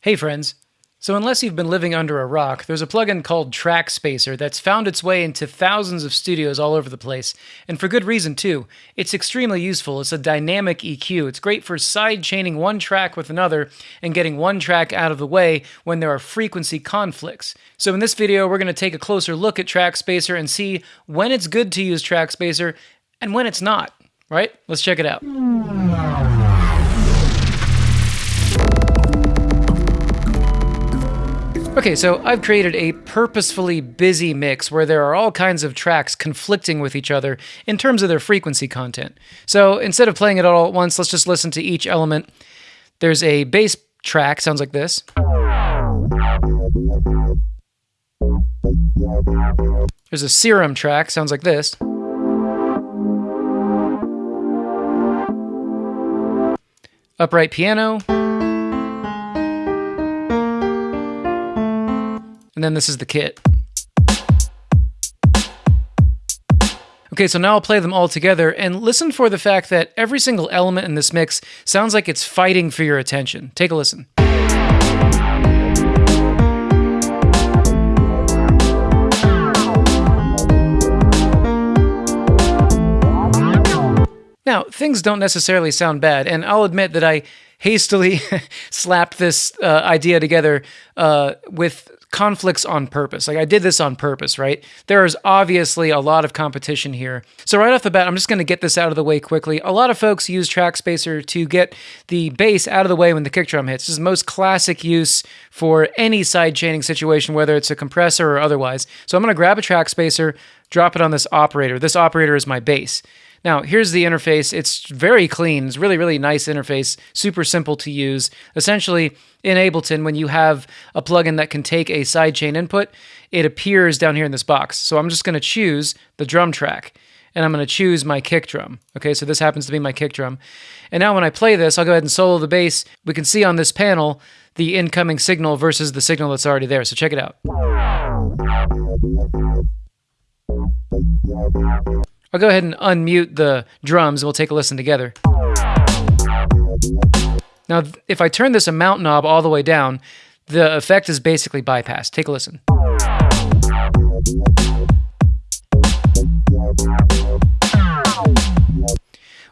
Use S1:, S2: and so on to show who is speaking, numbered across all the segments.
S1: Hey friends. So unless you've been living under a rock, there's a plugin called Track Spacer that's found its way into thousands of studios all over the place, and for good reason too. It's extremely useful. It's a dynamic EQ. It's great for side chaining one track with another and getting one track out of the way when there are frequency conflicts. So in this video, we're going to take a closer look at Track Spacer and see when it's good to use Track Spacer and when it's not. Right? Let's check it out. Okay, so I've created a purposefully busy mix where there are all kinds of tracks conflicting with each other in terms of their frequency content. So instead of playing it all at once, let's just listen to each element. There's a bass track, sounds like this. There's a serum track, sounds like this. Upright piano. And then this is the kit. Okay, so now I'll play them all together and listen for the fact that every single element in this mix sounds like it's fighting for your attention. Take a listen. Now, things don't necessarily sound bad, and I'll admit that I hastily slapped this uh, idea together uh, with conflicts on purpose. Like I did this on purpose, right? There is obviously a lot of competition here. So right off the bat, I'm just going to get this out of the way quickly. A lot of folks use track spacer to get the bass out of the way when the kick drum hits. This is the most classic use for any side chaining situation, whether it's a compressor or otherwise. So I'm going to grab a track spacer, drop it on this operator. This operator is my bass. Now, here's the interface. It's very clean. It's really, really nice interface, super simple to use. Essentially, in Ableton, when you have a plugin that can take a sidechain input, it appears down here in this box. So I'm just going to choose the drum track and I'm going to choose my kick drum. Okay, so this happens to be my kick drum. And now when I play this, I'll go ahead and solo the bass. We can see on this panel the incoming signal versus the signal that's already there. So check it out. I'll go ahead and unmute the drums and we'll take a listen together. Now, if I turn this amount knob all the way down, the effect is basically bypassed. Take a listen.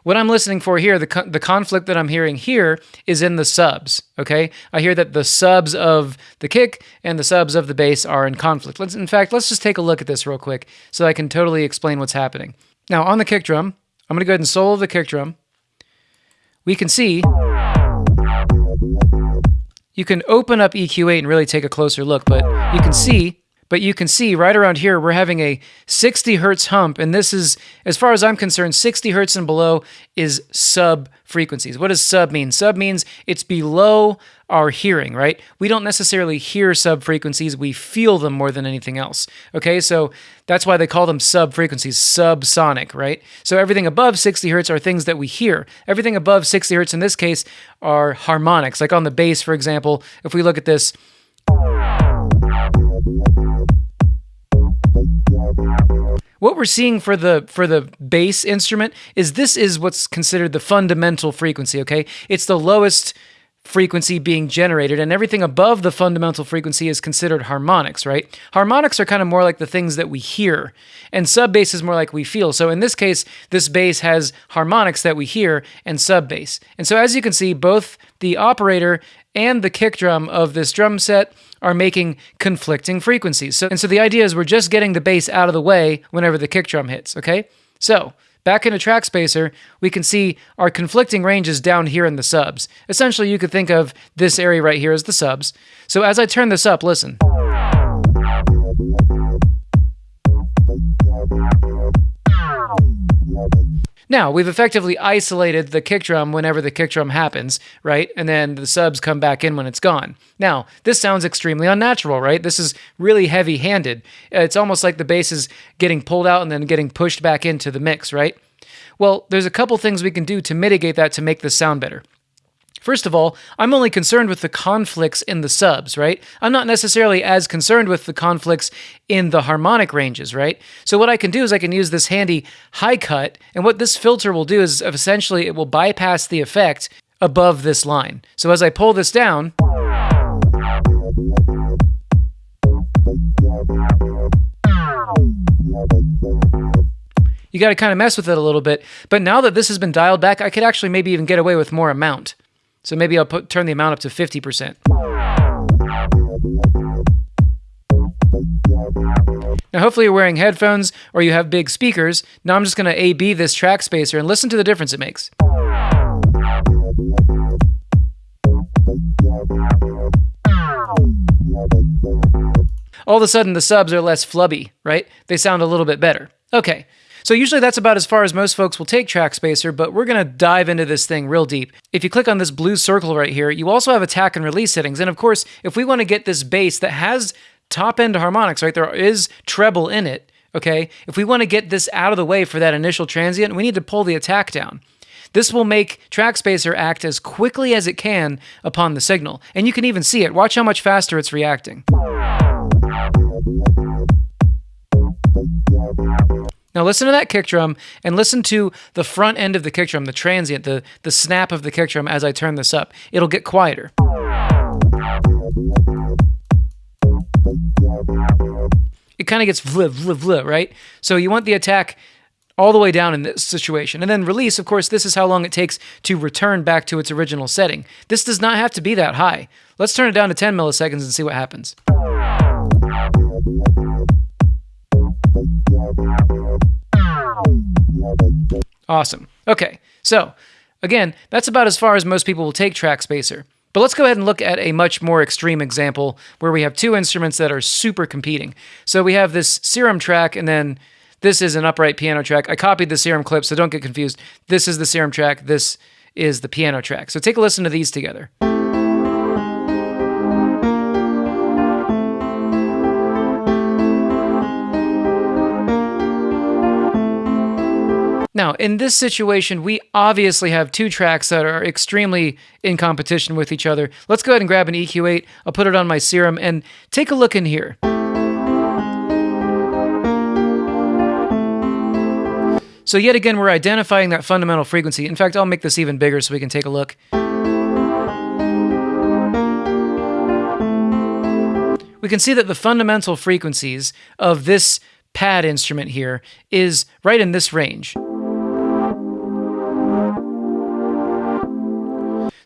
S1: What I'm listening for here, the, the conflict that I'm hearing here is in the subs, okay? I hear that the subs of the kick and the subs of the bass are in conflict. Let's, in fact, let's just take a look at this real quick so I can totally explain what's happening. Now, on the kick drum, I'm going to go ahead and solo the kick drum. We can see you can open up EQ8 and really take a closer look, but you can see but you can see right around here, we're having a 60 hertz hump. And this is, as far as I'm concerned, 60 hertz and below is sub frequencies. What does sub mean? Sub means it's below our hearing, right? We don't necessarily hear sub frequencies, we feel them more than anything else. Okay, so that's why they call them sub frequencies, subsonic, right? So everything above 60 hertz are things that we hear. Everything above 60 hertz in this case are harmonics. Like on the bass, for example, if we look at this, What we're seeing for the for the bass instrument is this is what's considered the fundamental frequency, okay? It's the lowest frequency being generated and everything above the fundamental frequency is considered harmonics, right? Harmonics are kind of more like the things that we hear and sub bass is more like we feel. So in this case, this bass has harmonics that we hear and sub bass. And so as you can see, both the operator and the kick drum of this drum set are making conflicting frequencies. So, and so the idea is we're just getting the bass out of the way whenever the kick drum hits, okay? So back in a track spacer, we can see our conflicting ranges down here in the subs. Essentially, you could think of this area right here as the subs. So as I turn this up, listen. Now, we've effectively isolated the kick drum whenever the kick drum happens, right? And then the subs come back in when it's gone. Now, this sounds extremely unnatural, right? This is really heavy handed. It's almost like the bass is getting pulled out and then getting pushed back into the mix, right? Well, there's a couple things we can do to mitigate that to make this sound better. First of all, I'm only concerned with the conflicts in the subs, right? I'm not necessarily as concerned with the conflicts in the harmonic ranges, right? So what I can do is I can use this handy high cut, and what this filter will do is essentially it will bypass the effect above this line. So as I pull this down, You got to kind of mess with it a little bit. But now that this has been dialed back, I could actually maybe even get away with more amount. So maybe I'll put, turn the amount up to 50%. Now, hopefully, you're wearing headphones or you have big speakers. Now, I'm just going to A B this track spacer and listen to the difference it makes. All of a sudden, the subs are less flubby, right? They sound a little bit better. Okay, so usually that's about as far as most folks will take Track Spacer, but we're going to dive into this thing real deep. If you click on this blue circle right here, you also have attack and release settings. And of course, if we want to get this bass that has top end harmonics, right, there is treble in it, okay? If we want to get this out of the way for that initial transient, we need to pull the attack down. This will make Track Spacer act as quickly as it can upon the signal. And you can even see it. Watch how much faster it's reacting. Now listen to that kick drum and listen to the front end of the kick drum, the transient, the, the snap of the kick drum as I turn this up. It'll get quieter. It kind of gets vlip, vlip, vlip, right? So you want the attack all the way down in this situation. And then release, of course, this is how long it takes to return back to its original setting. This does not have to be that high. Let's turn it down to 10 milliseconds and see what happens. Awesome. Okay, so again, that's about as far as most people will take Track Spacer. But let's go ahead and look at a much more extreme example where we have two instruments that are super competing. So we have this Serum track, and then this is an upright piano track. I copied the Serum clip, so don't get confused. This is the Serum track, this is the piano track. So take a listen to these together. Now, in this situation, we obviously have two tracks that are extremely in competition with each other. Let's go ahead and grab an EQ8. I'll put it on my Serum and take a look in here. So yet again, we're identifying that fundamental frequency. In fact, I'll make this even bigger so we can take a look. We can see that the fundamental frequencies of this pad instrument here is right in this range.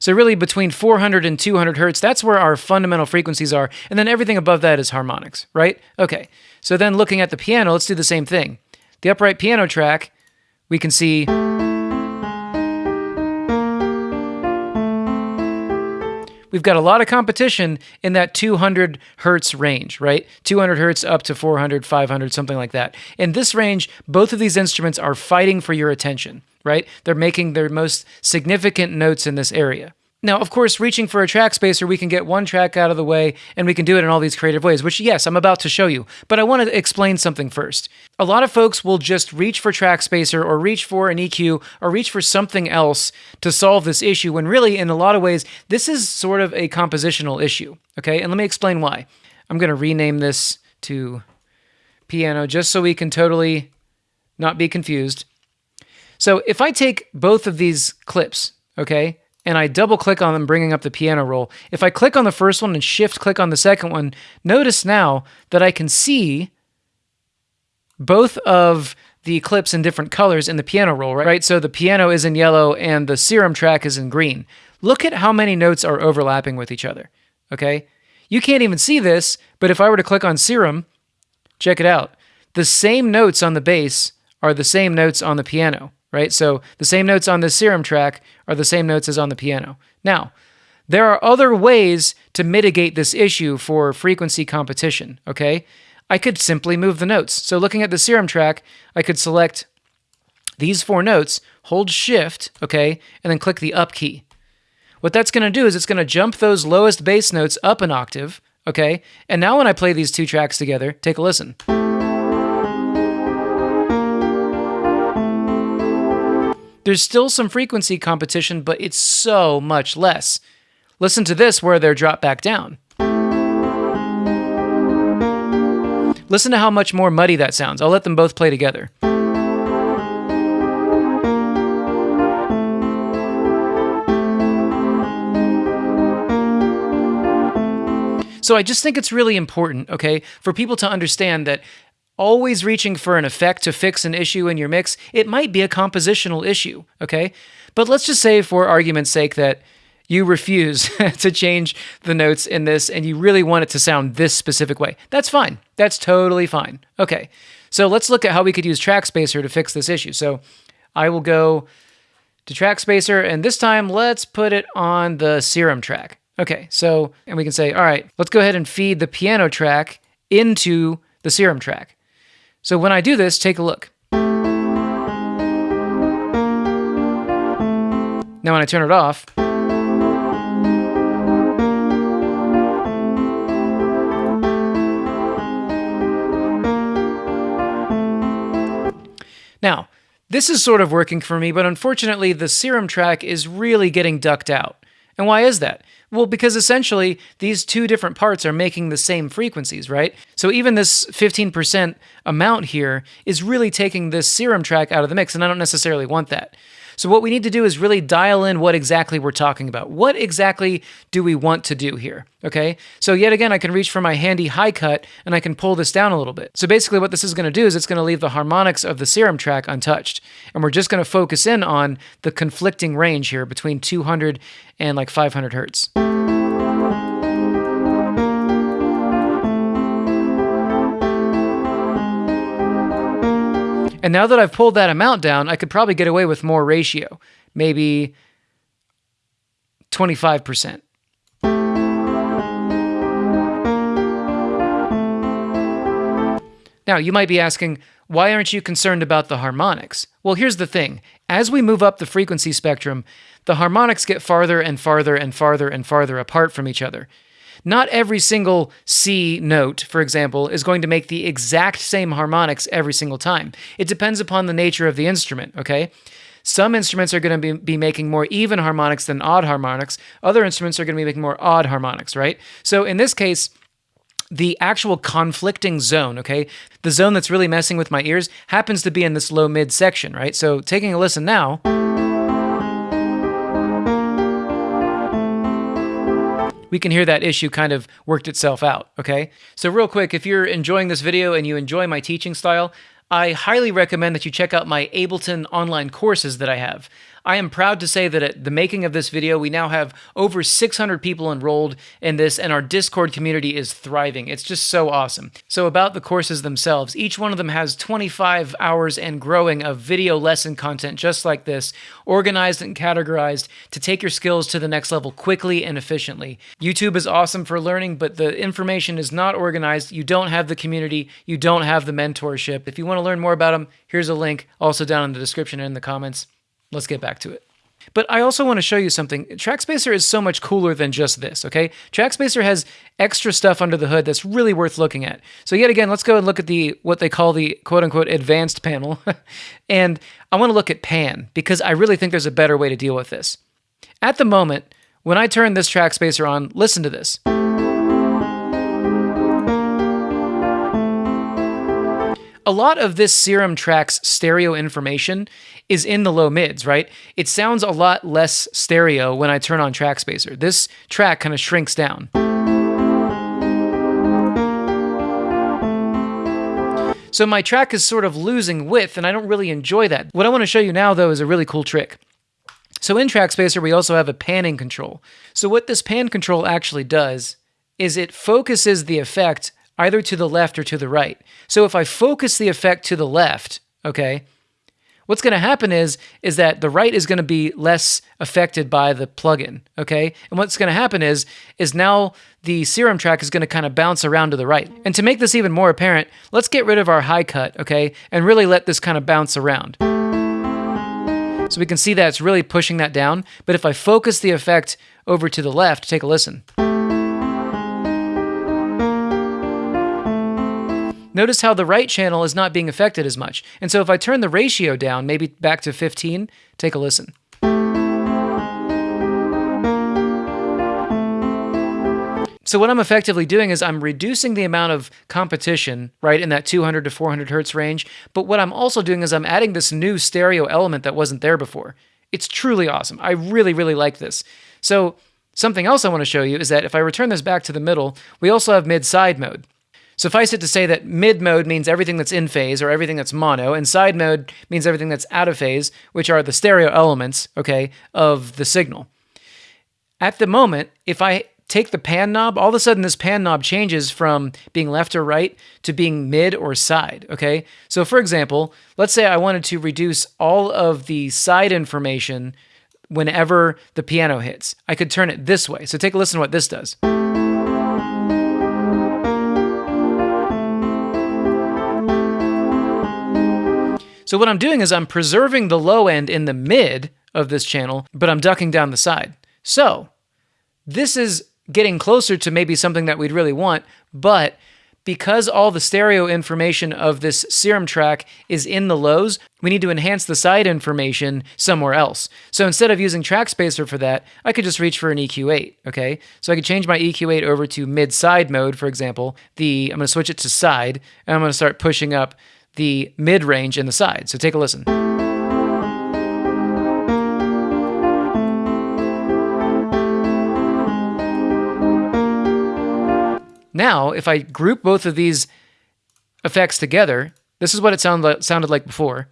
S1: So really between 400 and 200 hertz, that's where our fundamental frequencies are. And then everything above that is harmonics, right? Okay. So then looking at the piano, let's do the same thing. The upright piano track, we can see we've got a lot of competition in that 200 hertz range, right? 200 hertz up to 400, 500, something like that. In this range, both of these instruments are fighting for your attention right? They're making their most significant notes in this area. Now, of course, reaching for a track spacer, we can get one track out of the way and we can do it in all these creative ways, which, yes, I'm about to show you. But I want to explain something first. A lot of folks will just reach for track spacer or reach for an EQ or reach for something else to solve this issue when really, in a lot of ways, this is sort of a compositional issue. Okay, and let me explain why. I'm going to rename this to piano just so we can totally not be confused. So if I take both of these clips, okay, and I double click on them, bringing up the piano roll, if I click on the first one and shift click on the second one, notice now that I can see both of the clips in different colors in the piano roll, right? So the piano is in yellow and the serum track is in green. Look at how many notes are overlapping with each other, okay? You can't even see this, but if I were to click on serum, check it out. The same notes on the bass are the same notes on the piano right? So the same notes on the serum track are the same notes as on the piano. Now, there are other ways to mitigate this issue for frequency competition, okay? I could simply move the notes. So looking at the serum track, I could select these four notes, hold shift, okay, and then click the up key. What that's going to do is it's going to jump those lowest bass notes up an octave, okay? And now when I play these two tracks together, take a listen. There's still some frequency competition, but it's so much less. Listen to this where they're dropped back down. Listen to how much more muddy that sounds. I'll let them both play together. So I just think it's really important, okay, for people to understand that always reaching for an effect to fix an issue in your mix, it might be a compositional issue, okay? But let's just say, for argument's sake, that you refuse to change the notes in this and you really want it to sound this specific way. That's fine. That's totally fine. Okay, so let's look at how we could use track spacer to fix this issue. So I will go to track spacer and this time let's put it on the serum track. Okay, so, and we can say, all right, let's go ahead and feed the piano track into the serum track. So when I do this, take a look. Now when I turn it off, Now, this is sort of working for me, but unfortunately, the serum track is really getting ducked out. And why is that? Well, because essentially these two different parts are making the same frequencies, right? So even this 15% amount here is really taking this serum track out of the mix, and I don't necessarily want that. So what we need to do is really dial in what exactly we're talking about. What exactly do we want to do here? Okay, so yet again, I can reach for my handy high cut and I can pull this down a little bit. So basically what this is gonna do is it's gonna leave the harmonics of the serum track untouched. And we're just gonna focus in on the conflicting range here between 200 and like 500 hertz. And now that I've pulled that amount down, I could probably get away with more ratio, maybe 25%. Now, you might be asking, why aren't you concerned about the harmonics? Well, here's the thing. As we move up the frequency spectrum, the harmonics get farther and farther and farther and farther apart from each other. Not every single C note, for example, is going to make the exact same harmonics every single time. It depends upon the nature of the instrument, okay? Some instruments are going to be, be making more even harmonics than odd harmonics. Other instruments are going to be making more odd harmonics, right? So in this case, the actual conflicting zone, okay, the zone that's really messing with my ears happens to be in this low mid section, right? So taking a listen now. We can hear that issue kind of worked itself out, okay? So real quick, if you're enjoying this video and you enjoy my teaching style, I highly recommend that you check out my Ableton online courses that I have. I am proud to say that at the making of this video, we now have over 600 people enrolled in this, and our Discord community is thriving. It's just so awesome. So, about the courses themselves, each one of them has 25 hours and growing of video lesson content just like this, organized and categorized to take your skills to the next level quickly and efficiently. YouTube is awesome for learning, but the information is not organized. You don't have the community, you don't have the mentorship. If you want to learn more about them, here's a link also down in the description and in the comments. Let's get back to it. But I also want to show you something. TrackSpacer is so much cooler than just this, okay? TrackSpacer has extra stuff under the hood that's really worth looking at. So yet again, let's go and look at the what they call the quote-unquote advanced panel. and I want to look at pan because I really think there's a better way to deal with this. At the moment, when I turn this TrackSpacer on, listen to this. A lot of this serum track's stereo information is in the low mids, right? It sounds a lot less stereo when I turn on track spacer. This track kind of shrinks down. So my track is sort of losing width and I don't really enjoy that. What I want to show you now though is a really cool trick. So in track spacer we also have a panning control. So what this pan control actually does is it focuses the effect either to the left or to the right. So if I focus the effect to the left, okay, what's going to happen is is that the right is going to be less affected by the plugin, okay? And what's going to happen is is now the serum track is going to kind of bounce around to the right. And to make this even more apparent, let's get rid of our high cut, okay? And really let this kind of bounce around. So we can see that it's really pushing that down, but if I focus the effect over to the left, take a listen. Notice how the right channel is not being affected as much. And so if I turn the ratio down, maybe back to 15, take a listen. So what I'm effectively doing is I'm reducing the amount of competition, right, in that 200 to 400 hertz range. But what I'm also doing is I'm adding this new stereo element that wasn't there before. It's truly awesome. I really, really like this. So Something else I want to show you is that if I return this back to the middle, we also have mid-side mode. Suffice it to say that mid mode means everything that's in phase or everything that's mono, and side mode means everything that's out of phase, which are the stereo elements, okay, of the signal. At the moment, if I take the pan knob, all of a sudden this pan knob changes from being left or right to being mid or side, okay? So for example, let's say I wanted to reduce all of the side information whenever the piano hits. I could turn it this way. So take a listen to what this does. So what I'm doing is I'm preserving the low end in the mid of this channel, but I'm ducking down the side. So this is getting closer to maybe something that we'd really want, but because all the stereo information of this serum track is in the lows, we need to enhance the side information somewhere else. So instead of using track spacer for that, I could just reach for an EQ8, okay? So I could change my EQ8 over to mid-side mode, for example. The I'm to switch it to side, and I'm to start pushing up the mid range and the side. So take a listen. Now, if I group both of these effects together, this is what it sound like, sounded like before.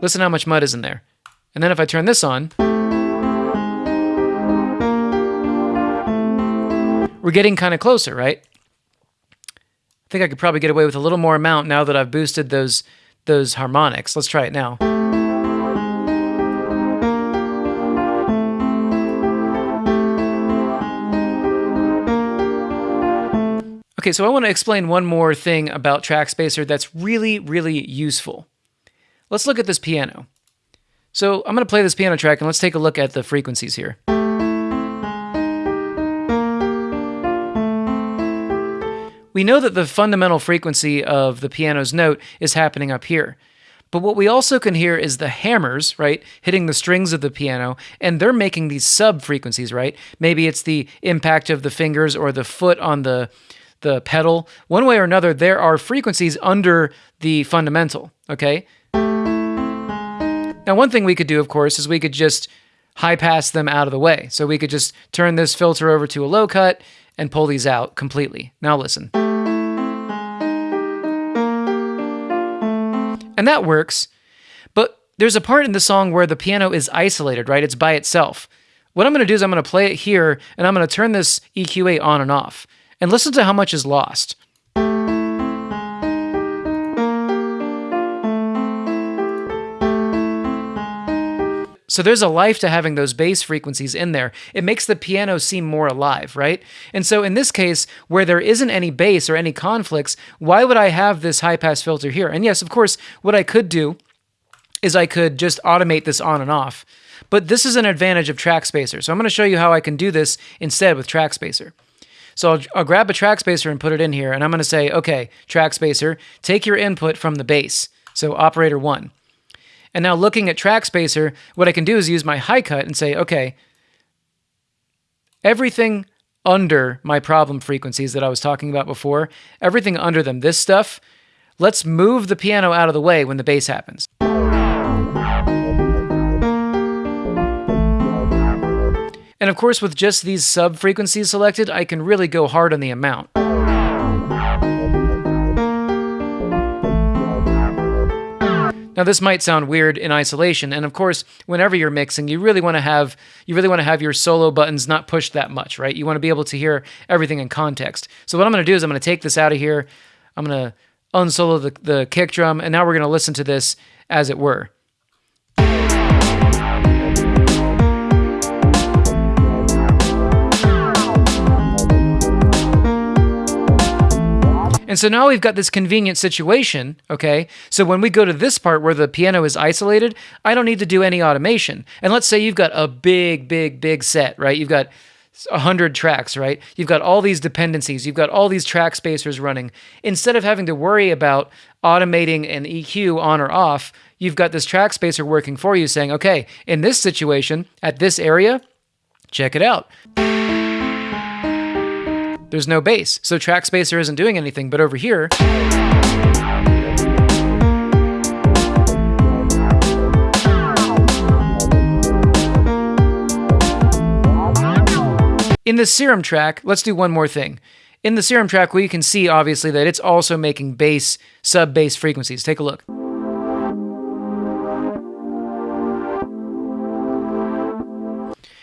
S1: Listen how much mud is in there. And then if I turn this on, we're getting kind of closer, right? I think I could probably get away with a little more amount now that I've boosted those those harmonics. Let's try it now. Okay, so I want to explain one more thing about Track Spacer that's really, really useful. Let's look at this piano. So I'm going to play this piano track and let's take a look at the frequencies here. We know that the fundamental frequency of the piano's note is happening up here. But what we also can hear is the hammers, right, hitting the strings of the piano, and they're making these sub frequencies, right? Maybe it's the impact of the fingers or the foot on the the pedal. One way or another, there are frequencies under the fundamental, okay? Now, one thing we could do, of course, is we could just high pass them out of the way. So we could just turn this filter over to a low cut and pull these out completely. Now listen. And that works, but there's a part in the song where the piano is isolated, right? It's by itself. What I'm going to do is I'm going to play it here, and I'm going to turn this EQ8 on and off. And listen to how much is lost. So there's a life to having those bass frequencies in there. It makes the piano seem more alive, right? And so in this case, where there isn't any bass or any conflicts, why would I have this high pass filter here? And yes, of course, what I could do is I could just automate this on and off. But this is an advantage of Track Spacer. So I'm going to show you how I can do this instead with Track Spacer. So I'll, I'll grab a Track Spacer and put it in here, and I'm going to say, okay, Track Spacer, take your input from the bass. So operator one. And now looking at track spacer, what I can do is use my high cut and say, okay, everything under my problem frequencies that I was talking about before, everything under them, this stuff, let's move the piano out of the way when the bass happens. And of course, with just these sub frequencies selected, I can really go hard on the amount. Now this might sound weird in isolation, and of course, whenever you're mixing, you really want to have you really want to have your solo buttons not pushed that much, right? You want to be able to hear everything in context. So what I'm going to do is I'm going to take this out of here. I'm going to unsolo the, the kick drum, and now we're going to listen to this as it were. And so now we've got this convenient situation, okay? So when we go to this part where the piano is isolated, I don't need to do any automation. And let's say you've got a big, big, big set, right? You've got 100 tracks, right? You've got all these dependencies, you've got all these track spacers running. Instead of having to worry about automating an EQ on or off, you've got this track spacer working for you saying, okay, in this situation, at this area, check it out there's no bass. So track spacer isn't doing anything, but over here, In the serum track, let's do one more thing. In the serum track, we can see obviously that it's also making bass, sub bass frequencies. Take a look.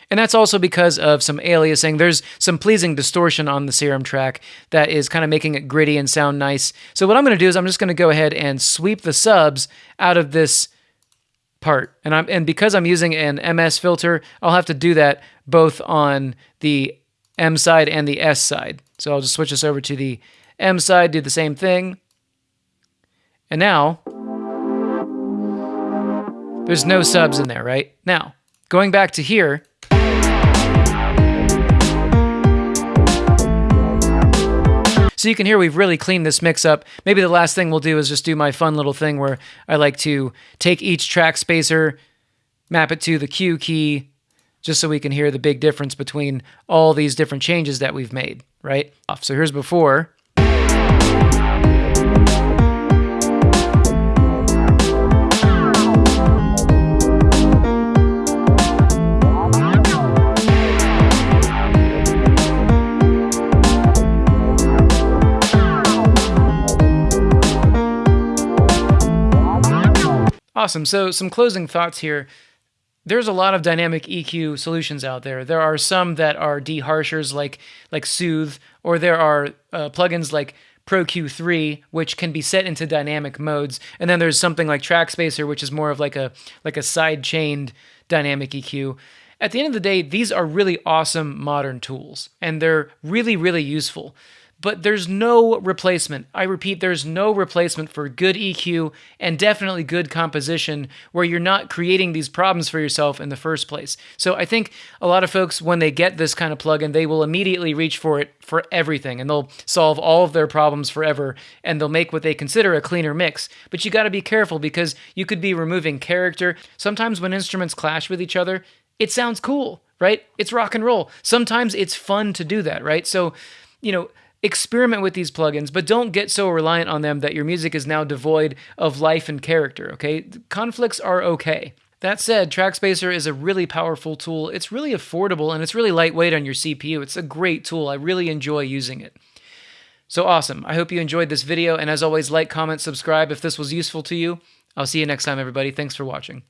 S1: And that's also because of some aliasing. There's some pleasing distortion on the serum track that is kind of making it gritty and sound nice. So what I'm going to do is I'm just going to go ahead and sweep the subs out of this part. And I'm and because I'm using an MS filter, I'll have to do that both on the M side and the S side. So I'll just switch this over to the M side, do the same thing. And now there's no subs in there, right? Now, going back to here, So you can hear we've really cleaned this mix up. Maybe the last thing we'll do is just do my fun little thing where I like to take each track spacer, map it to the Q key, just so we can hear the big difference between all these different changes that we've made, right? Off. So here's before. Awesome. So, some closing thoughts here. There's a lot of dynamic EQ solutions out there. There are some that are deharshers like like Soothe, or there are uh, plugins like Pro Q3, which can be set into dynamic modes, and then there's something like Trackspacer, which is more of like a like a side chained dynamic EQ. At the end of the day, these are really awesome modern tools, and they're really really useful but there's no replacement. I repeat, there's no replacement for good EQ and definitely good composition where you're not creating these problems for yourself in the first place. So I think a lot of folks, when they get this kind of plugin, they will immediately reach for it for everything and they'll solve all of their problems forever and they'll make what they consider a cleaner mix. But you got to be careful because you could be removing character. Sometimes when instruments clash with each other, it sounds cool, right? It's rock and roll. Sometimes it's fun to do that, right? So, you know, experiment with these plugins, but don't get so reliant on them that your music is now devoid of life and character, okay? Conflicts are okay. That said, Trackspacer is a really powerful tool. It's really affordable and it's really lightweight on your CPU. It's a great tool. I really enjoy using it. So awesome. I hope you enjoyed this video, and as always, like, comment, subscribe if this was useful to you. I'll see you next time, everybody. Thanks for watching.